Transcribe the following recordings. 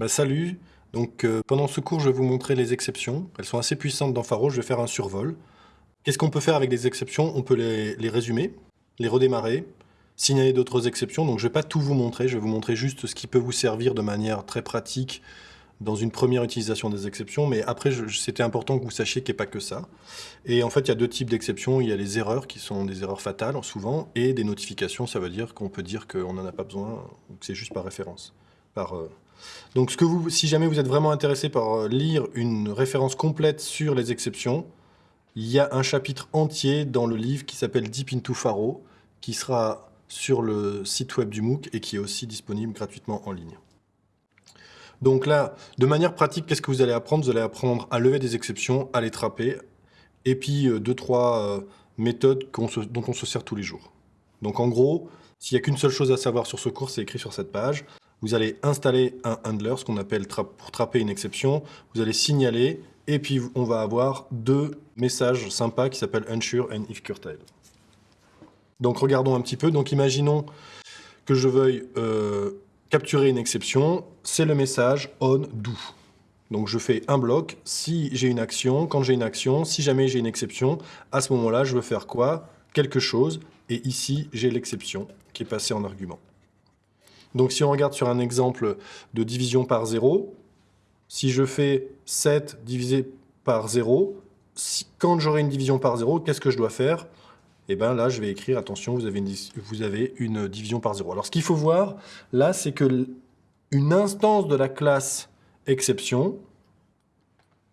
Bah, salut, donc euh, pendant ce cours je vais vous montrer les exceptions. Elles sont assez puissantes dans Faro, je vais faire un survol. Qu'est-ce qu'on peut faire avec des exceptions? On peut les, les, résumer, les redémarrer, signaler d'autres exceptions. Donc je ne vais pas tout vous montrer, je vais vous montrer juste ce qui peut vous servir de manière très pratique dans une première utilisation des exceptions, mais après c'était important que vous sachiez qu'il n'y ait pas que ça. Et en fait il y a deux types d'exceptions, il y a les erreurs qui sont des erreurs fatales souvent, et des notifications, ça veut dire qu'on peut dire qu'on n'en a pas besoin, que c'est juste par référence. Euh, donc si jamais vous êtes vraiment intéressé par euh, lire une référence complète sur les exceptions, il y a un chapitre entier dans le livre qui s'appelle Deep into Faro, qui sera sur le site web du MOOC et qui est aussi disponible gratuitement en ligne. Donc là, de manière pratique, qu'est-ce que vous allez apprendre? Vous allez apprendre à lever des exceptions, à les trapper, et puis euh, deux, trois euh, méthodes dont on se sert tous les jours. Donc en gros, s'il n'y a qu'une seule chose à savoir sur ce cours, c'est écrit sur cette page vous allez installer un handler, ce qu'on appelle pour trapper une exception, vous allez signaler, et puis on va avoir deux messages sympas qui s'appellent unsure and if curtail. Donc regardons un petit peu, donc imaginons que je veuille euh, capturer une exception, c'est le message on do. Donc je fais un bloc, si j'ai une action, quand j'ai une action, si jamais j'ai une exception, à ce moment-là, je veux faire quoi? Quelque chose, et ici, j'ai l'exception qui est passée en argument. Donc si on regarde sur un exemple de division par 0, si je fais 7 divisé par 0, quand j'aurai une division par 0, qu'est-ce que je dois faire? Eh bien là, je vais écrire, attention, vous avez, une, vous avez une division par 0. Alors ce qu'il faut voir, là, c'est que une instance de la classe exception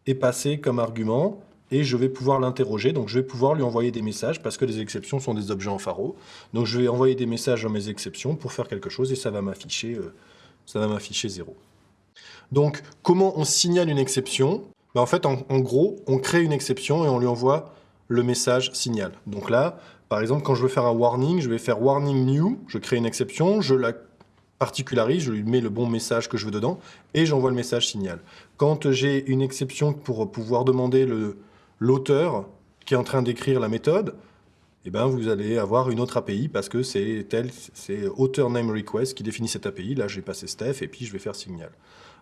est passée comme argument et je vais pouvoir l'interroger. Donc je vais pouvoir lui envoyer des messages parce que les exceptions sont des objets en pharo. Donc je vais envoyer des messages à mes exceptions pour faire quelque chose et ça va m'afficher euh, ça va m'afficher 0. Donc comment on signale une exception? Ben, En fait, en, gros, on crée une exception et on lui envoie le message signal. Donc là, par exemple, quand je veux faire un warning, je vais faire warning new, je crée une exception, je la particularise, je lui mets le bon message que je veux dedans, et j'envoie le message signal. Quand j'ai une exception pour pouvoir demander le, l'auteur qui est en train d'écrire la méthode, eh ben, vous allez avoir une autre API parce que c'est tel, author name request qui définit cette API. Là, je vais passer Steph et puis je vais faire signal.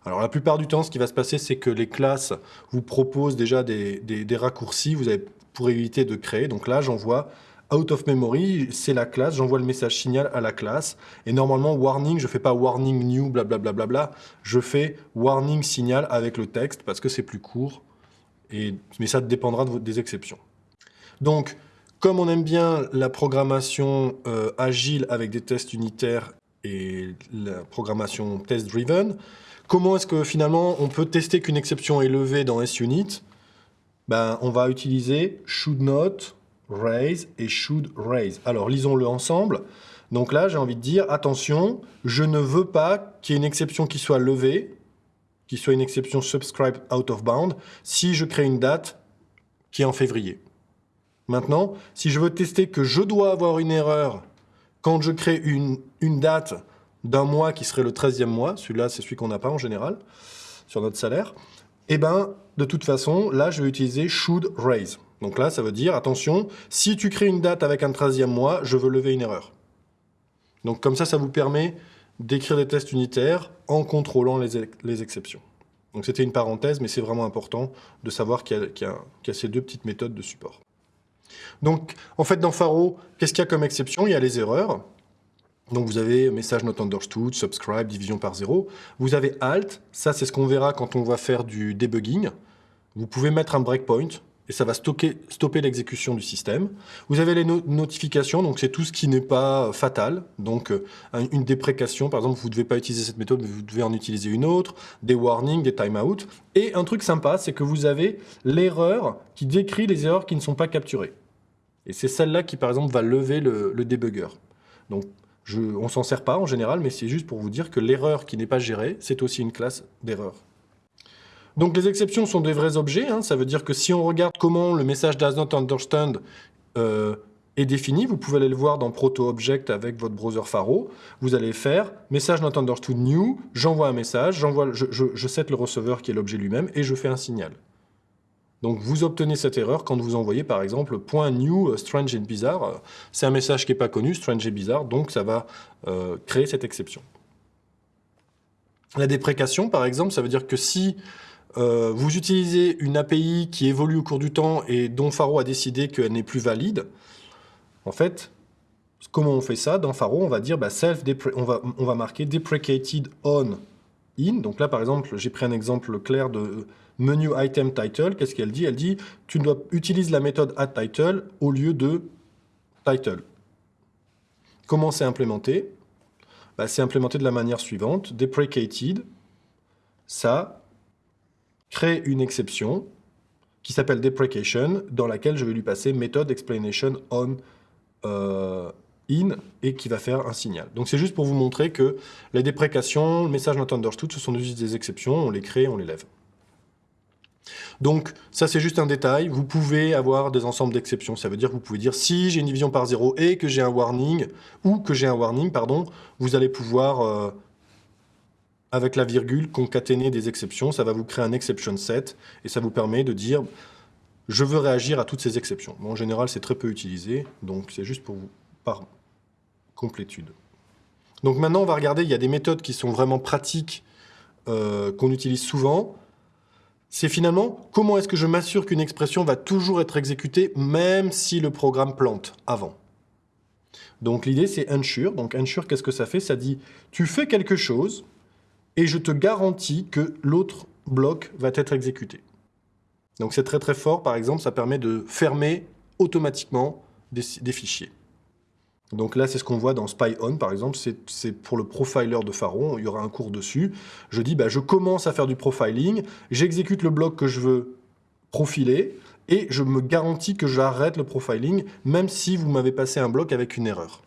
Alors, la plupart du temps, ce qui va se passer, c'est que les classes vous proposent déjà des, raccourcis vous avez, pour éviter de créer. Donc là, j'envoie out of memory, c'est la classe, j'envoie le message signal à la classe. Et normalement, warning, je ne fais pas warning new, blablabla, bla, bla, bla, je fais warning signal avec le texte parce que c'est plus court mais ça dépendra des exceptions. Donc, comme on aime bien la programmation euh, agile avec des tests unitaires et la programmation test-driven, comment est-ce que finalement on peut tester qu'une exception est levée dans SUnit? Ben, On va utiliser should not raise et should raise. Alors lisons-le ensemble. Donc là, j'ai envie de dire, attention, je ne veux pas qu'il y ait une exception qui soit levée qui soit une exception subscribe out of bound, si je crée une date qui est en février. Maintenant, si je veux tester que je dois avoir une erreur quand je crée une, une date d'un mois qui serait le 13e mois, celui-là c'est celui qu'on n'a pas en général, sur notre salaire, eh ben, de toute façon, là je vais utiliser should raise. Donc là, ça veut dire, attention, si tu crées une date avec un 13e mois, je veux lever une erreur. Donc comme ça, ça vous permet d'écrire des tests unitaires en contrôlant les, exceptions. Donc c'était une parenthèse, mais c'est vraiment important de savoir qu'il y, a ces deux petites méthodes de support. Donc, en fait, dans Faro, qu'est-ce qu'il y a comme exception? Il y a les erreurs. Donc vous avez message not understood, subscribe, division par zéro. Vous avez alt, ça c'est ce qu'on verra quand on va faire du debugging. Vous pouvez mettre un breakpoint, et ça va stopper l'exécution du système. Vous avez les notifications, donc c'est tout ce qui n'est pas fatal. Donc euh, une déprécation, par exemple, vous ne devez pas utiliser cette méthode, mais vous devez en utiliser une autre, des warnings, des timeouts. Et un truc sympa, c'est que vous avez l'erreur qui décrit les erreurs qui ne sont pas capturées. Et c'est celle-là qui, par exemple, va lever le, le debugger. Donc, je, on s'en sert pas en général, mais c'est juste pour vous dire que l'erreur qui n'est pas gérée, c'est aussi une classe d'erreur. Donc les exceptions sont des vrais objets, hein. ça veut dire que si on regarde comment le message does not understand euh, est défini, vous pouvez aller le voir dans proto-object avec votre browser Faro, vous allez faire message not understood new, j'envoie un message, je, je, le receveur qui est l'objet lui-même et je fais un signal. Donc vous obtenez cette erreur quand vous envoyez par exemple .new euh, strange and bizarre, c'est un message qui n'est pas connu, strange et bizarre, donc ça va euh, créer cette exception. La déprécation, par exemple, ça veut dire que si euh, vous utilisez une API qui évolue au cours du temps et dont Faro a décidé qu'elle n'est plus valide, en fait, comment on fait ça? Dans Faro, on va dire bah, self on va, marquer deprecated on in. Donc là, par exemple, j'ai pris un exemple clair de menu item title. Qu'est-ce qu'elle dit? Elle dit tu dois utiliser la méthode add title au lieu de title. Comment c'est implémenté? Bah, C'est implémenté de la manière suivante. Deprecated, ça crée une exception qui s'appelle deprecation, dans laquelle je vais lui passer method explanation on euh, in et qui va faire un signal. Donc c'est juste pour vous montrer que les déprécations, le message not understood, ce sont des exceptions, on les crée, on les lève. Donc ça c'est juste un détail, vous pouvez avoir des ensembles d'exceptions, ça veut dire que vous pouvez dire si j'ai une division par 0 et que j'ai un warning, ou que j'ai un warning, pardon, vous allez pouvoir, euh, avec la virgule, concaténer des exceptions, ça va vous créer un exception set, et ça vous permet de dire je veux réagir à toutes ces exceptions. en général c'est très peu utilisé, donc c'est juste pour vous, par complétude. Donc maintenant on va regarder, il y a des méthodes qui sont vraiment pratiques, euh, qu'on utilise souvent, c'est finalement comment est-ce que je m'assure qu'une expression va toujours être exécutée même si le programme plante avant? Donc l'idée c'est ensure. Donc ensure, qu'est-ce que ça fait? Ça dit tu fais quelque chose et je te garantis que l'autre bloc va être exécuté. Donc c'est très très fort, par exemple, ça permet de fermer automatiquement des fichiers. Donc là, c'est ce qu'on voit dans SpyOn, par exemple, c'est pour le profiler de Pharaon, il y aura un cours dessus. Je dis, bah, je commence à faire du profiling, j'exécute le bloc que je veux profiler, et je me garantis que j'arrête le profiling, même si vous m'avez passé un bloc avec une erreur.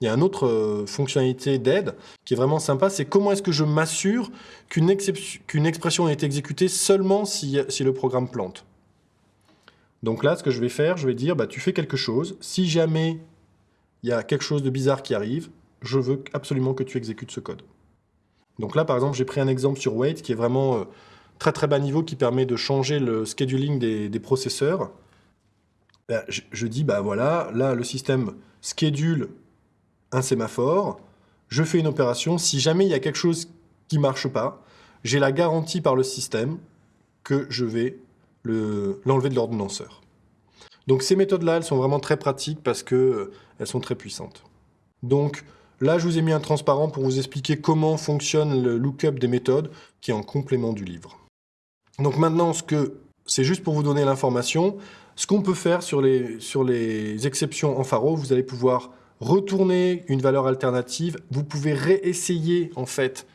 Il y a une autre euh, fonctionnalité d'aide qui est vraiment sympa, c'est comment est-ce que je m'assure qu'une expression est exécutée seulement si, si, le programme plante. Donc là, ce que je vais faire, je vais dire, bah, tu fais quelque chose, si jamais il y a quelque chose de bizarre qui arrive, je veux absolument que tu exécutes ce code. Donc là, par exemple, j'ai pris un exemple sur Wait qui est vraiment euh, très très bas niveau, qui permet de changer le scheduling des, processeurs. Ben, je, dis, bah voilà, là, le système schedule un sémaphore, je fais une opération, si jamais il y a quelque chose qui ne marche pas, j'ai la garantie par le système que je vais l'enlever de l'ordonnanceur. Donc ces méthodes-là, elles sont vraiment très pratiques parce qu'elles euh, sont très puissantes. Donc là, je vous ai mis un transparent pour vous expliquer comment fonctionne le lookup des méthodes, qui est en complément du livre. Donc maintenant, ce que c'est juste pour vous donner l'information. Ce qu'on peut faire sur les, sur les exceptions en pharo, vous allez pouvoir retourner une valeur alternative. Vous pouvez réessayer, en fait.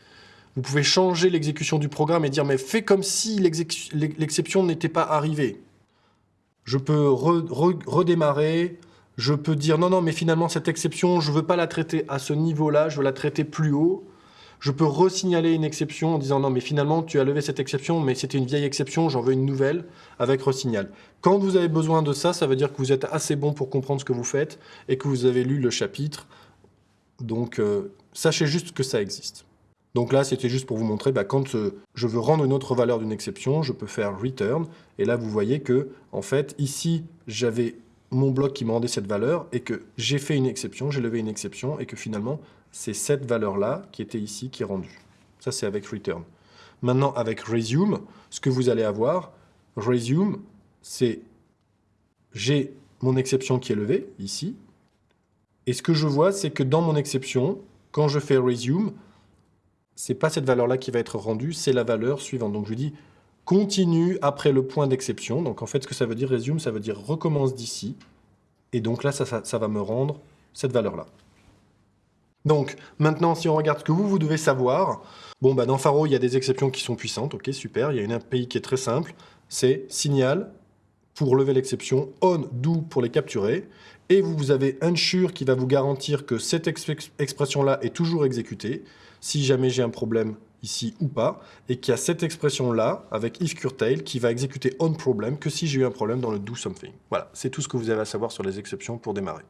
Vous pouvez changer l'exécution du programme et dire, mais fais comme si l'exception n'était pas arrivée je peux redémarrer, je peux dire non, non, mais finalement cette exception, je ne veux pas la traiter à ce niveau-là, je veux la traiter plus haut. Je peux resignaler une exception en disant non, mais finalement tu as levé cette exception, mais c'était une vieille exception, j'en veux une nouvelle avec resignal. Quand vous avez besoin de ça, ça veut dire que vous êtes assez bon pour comprendre ce que vous faites et que vous avez lu le chapitre. Donc euh, sachez juste que ça existe. Donc là, c'était juste pour vous montrer, bah, quand euh, je veux rendre une autre valeur d'une exception, je peux faire return. Et là, vous voyez que, en fait, ici, j'avais mon bloc qui me rendait cette valeur et que j'ai fait une exception, j'ai levé une exception et que finalement, c'est cette valeur-là qui était ici qui est rendue. Ça, c'est avec return. Maintenant, avec resume, ce que vous allez avoir, resume, c'est j'ai mon exception qui est levée, ici. Et ce que je vois, c'est que dans mon exception, quand je fais resume, c'est pas cette valeur-là qui va être rendue, c'est la valeur suivante. Donc je dis continue après le point d'exception. Donc en fait, ce que ça veut dire, resume, ça veut dire recommence d'ici. Et donc là, ça, va me rendre cette valeur-là. Donc maintenant, si on regarde ce que vous, vous devez savoir, bon, bah, dans Faro, il y a des exceptions qui sont puissantes, ok, super. Il y a une API qui est très simple, c'est signal pour lever l'exception, on, do pour les capturer, et vous avez ensure qui va vous garantir que cette expression-là est toujours exécutée si jamais j'ai un problème ici ou pas, et qu'il y a cette expression-là, avec if curtail, qui va exécuter on problem que si j'ai eu un problème dans le do something. Voilà, c'est tout ce que vous avez à savoir sur les exceptions pour démarrer.